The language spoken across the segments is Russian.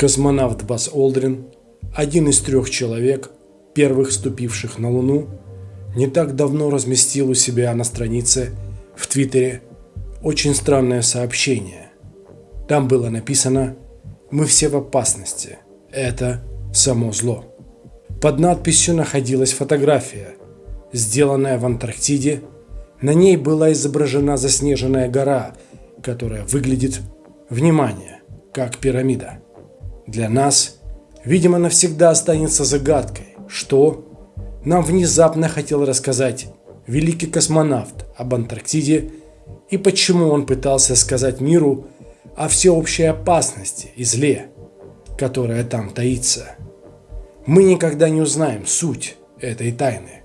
Космонавт Бас Олдрин, один из трех человек, первых ступивших на Луну, не так давно разместил у себя на странице в Твиттере очень странное сообщение. Там было написано «Мы все в опасности. Это само зло». Под надписью находилась фотография, сделанная в Антарктиде. На ней была изображена заснеженная гора, которая выглядит, внимание, как пирамида. Для нас, видимо, навсегда останется загадкой, что нам внезапно хотел рассказать великий космонавт об Антарктиде и почему он пытался сказать миру о всеобщей опасности и зле, которая там таится. Мы никогда не узнаем суть этой тайны.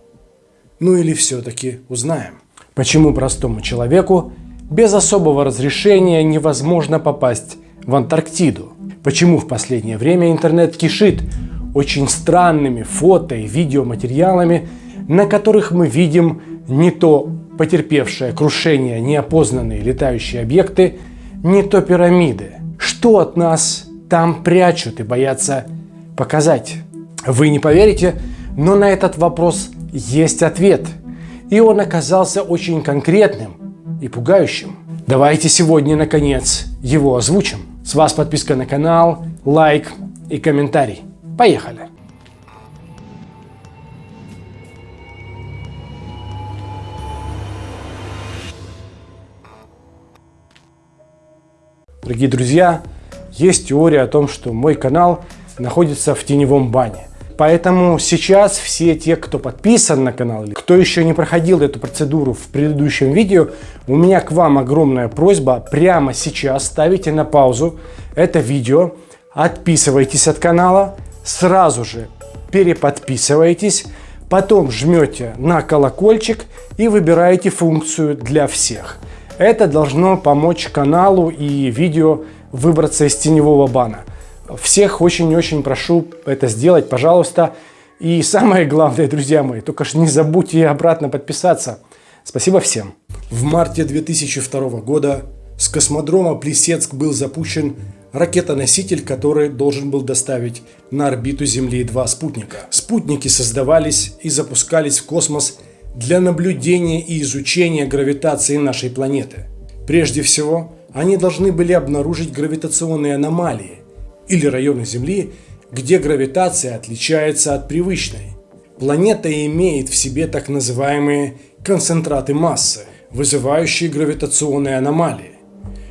Ну или все-таки узнаем. Почему простому человеку без особого разрешения невозможно попасть в Антарктиду? Почему в последнее время интернет кишит очень странными фото и видеоматериалами, на которых мы видим не то потерпевшее крушение неопознанные летающие объекты, не то пирамиды. Что от нас там прячут и боятся показать? Вы не поверите, но на этот вопрос есть ответ. И он оказался очень конкретным и пугающим. Давайте сегодня, наконец, его озвучим. С вас подписка на канал, лайк и комментарий. Поехали! Дорогие друзья, есть теория о том, что мой канал находится в теневом бане. Поэтому сейчас все те, кто подписан на канал, или кто еще не проходил эту процедуру в предыдущем видео, у меня к вам огромная просьба прямо сейчас ставите на паузу это видео, отписывайтесь от канала, сразу же переподписывайтесь, потом жмете на колокольчик и выбираете функцию для всех. Это должно помочь каналу и видео выбраться из теневого бана. Всех очень-очень прошу это сделать, пожалуйста. И самое главное, друзья мои, только ж не забудьте обратно подписаться. Спасибо всем. В марте 2002 года с космодрома Плесецк был запущен ракетоноситель, который должен был доставить на орбиту Земли два спутника. Спутники создавались и запускались в космос для наблюдения и изучения гравитации нашей планеты. Прежде всего, они должны были обнаружить гравитационные аномалии, или районы Земли, где гравитация отличается от привычной. Планета имеет в себе так называемые концентраты массы, вызывающие гравитационные аномалии.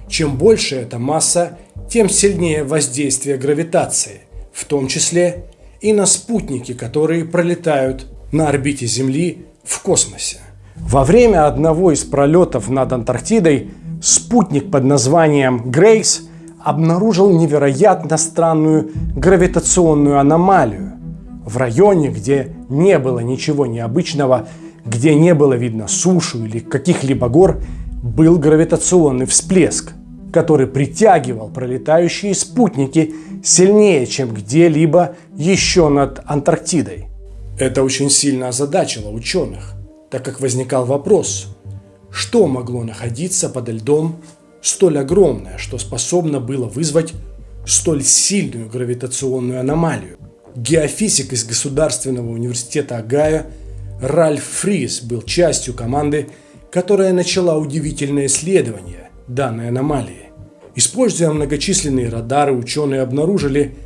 Чем больше эта масса, тем сильнее воздействие гравитации, в том числе и на спутники, которые пролетают на орбите Земли в космосе. Во время одного из пролетов над Антарктидой спутник под названием Грейс обнаружил невероятно странную гравитационную аномалию. В районе, где не было ничего необычного, где не было видно сушу или каких-либо гор, был гравитационный всплеск, который притягивал пролетающие спутники сильнее, чем где-либо еще над Антарктидой. Это очень сильно озадачило ученых, так как возникал вопрос, что могло находиться под льдом столь огромное, что способно было вызвать столь сильную гравитационную аномалию. Геофизик из Государственного университета Агая Ральф Фрис был частью команды, которая начала удивительное исследование данной аномалии. Используя многочисленные радары, ученые обнаружили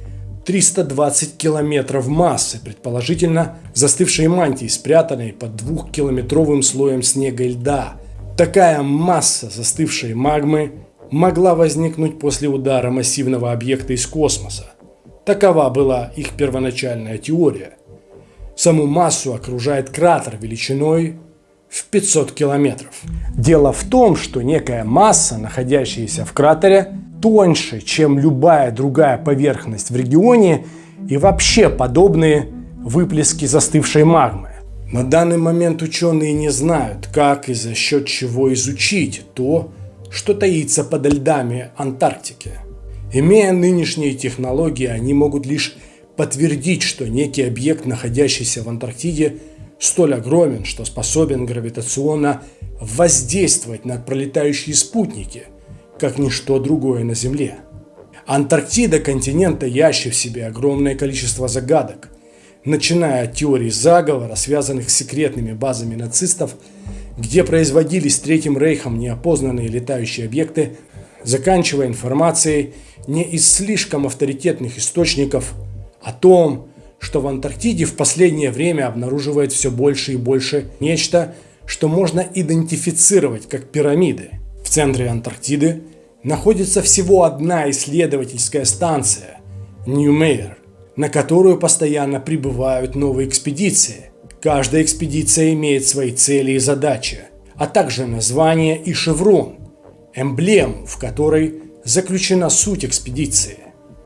320 километров массы, предположительно застывшей мантии, спрятанной под двухкилометровым слоем снега и льда – Такая масса застывшей магмы могла возникнуть после удара массивного объекта из космоса. Такова была их первоначальная теория. Саму массу окружает кратер величиной в 500 километров. Дело в том, что некая масса, находящаяся в кратере, тоньше, чем любая другая поверхность в регионе и вообще подобные выплески застывшей магмы. На данный момент ученые не знают, как и за счет чего изучить то, что таится под льдами Антарктики. Имея нынешние технологии, они могут лишь подтвердить, что некий объект, находящийся в Антарктиде, столь огромен, что способен гравитационно воздействовать на пролетающие спутники, как ничто другое на Земле. Антарктида континента ящет в себе огромное количество загадок, начиная от теорий заговора, связанных с секретными базами нацистов, где производились Третьим Рейхом неопознанные летающие объекты, заканчивая информацией не из слишком авторитетных источников о том, что в Антарктиде в последнее время обнаруживает все больше и больше нечто, что можно идентифицировать как пирамиды. В центре Антарктиды находится всего одна исследовательская станция – Ньюмейер, на которую постоянно прибывают новые экспедиции. Каждая экспедиция имеет свои цели и задачи, а также название и шеврон, эмблему, в которой заключена суть экспедиции.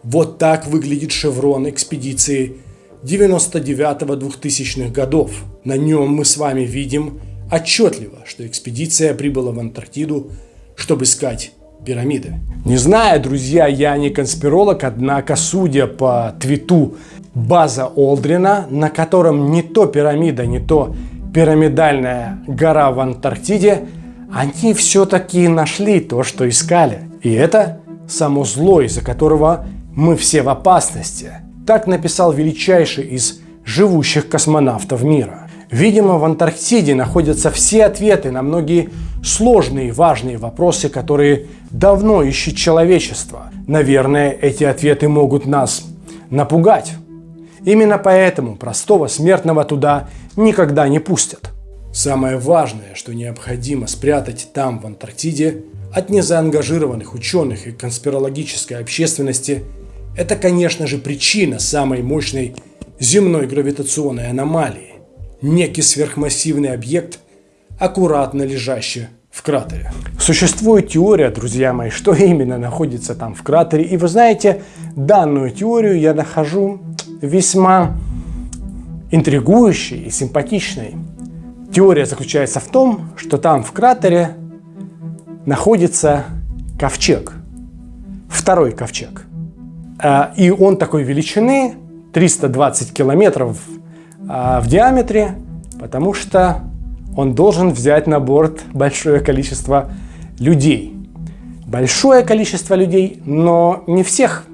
Вот так выглядит шеврон экспедиции 99-2000-х годов. На нем мы с вами видим отчетливо, что экспедиция прибыла в Антарктиду, чтобы искать пирамиды. Не знаю, друзья, я не конспиролог, однако, судя по твиту база Олдрина, на котором не то пирамида, не то пирамидальная гора в Антарктиде, они все-таки нашли то, что искали. И это само зло, из-за которого мы все в опасности. Так написал величайший из живущих космонавтов мира. Видимо, в Антарктиде находятся все ответы на многие сложные и важные вопросы, которые давно ищет человечество. Наверное, эти ответы могут нас напугать. Именно поэтому простого смертного туда никогда не пустят. Самое важное, что необходимо спрятать там, в Антарктиде, от незаангажированных ученых и конспирологической общественности, это, конечно же, причина самой мощной земной гравитационной аномалии. Некий сверхмассивный объект, аккуратно лежащий в кратере. Существует теория, друзья мои, что именно находится там в кратере. И вы знаете, данную теорию я нахожу весьма интригующей и симпатичной. Теория заключается в том, что там в кратере находится ковчег. Второй ковчег. А, и он такой величины, 320 километров в диаметре, потому что он должен взять на борт большое количество людей. Большое количество людей, но не всех,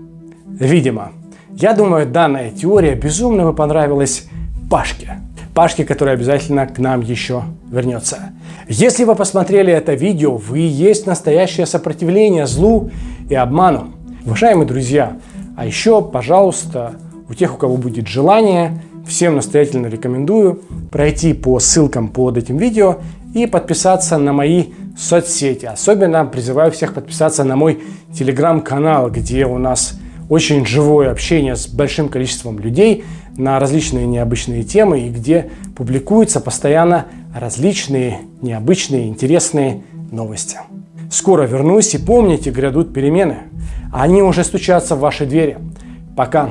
видимо. Я думаю, данная теория безумно бы понравилась Пашке. Пашке, который обязательно к нам еще вернется. Если вы посмотрели это видео, вы есть настоящее сопротивление злу и обману. Уважаемые друзья, а еще, пожалуйста, у тех, у кого будет желание, Всем настоятельно рекомендую пройти по ссылкам под этим видео и подписаться на мои соцсети. Особенно призываю всех подписаться на мой телеграм-канал, где у нас очень живое общение с большим количеством людей на различные необычные темы и где публикуются постоянно различные необычные интересные новости. Скоро вернусь и помните, грядут перемены. Они уже стучатся в ваши двери. Пока!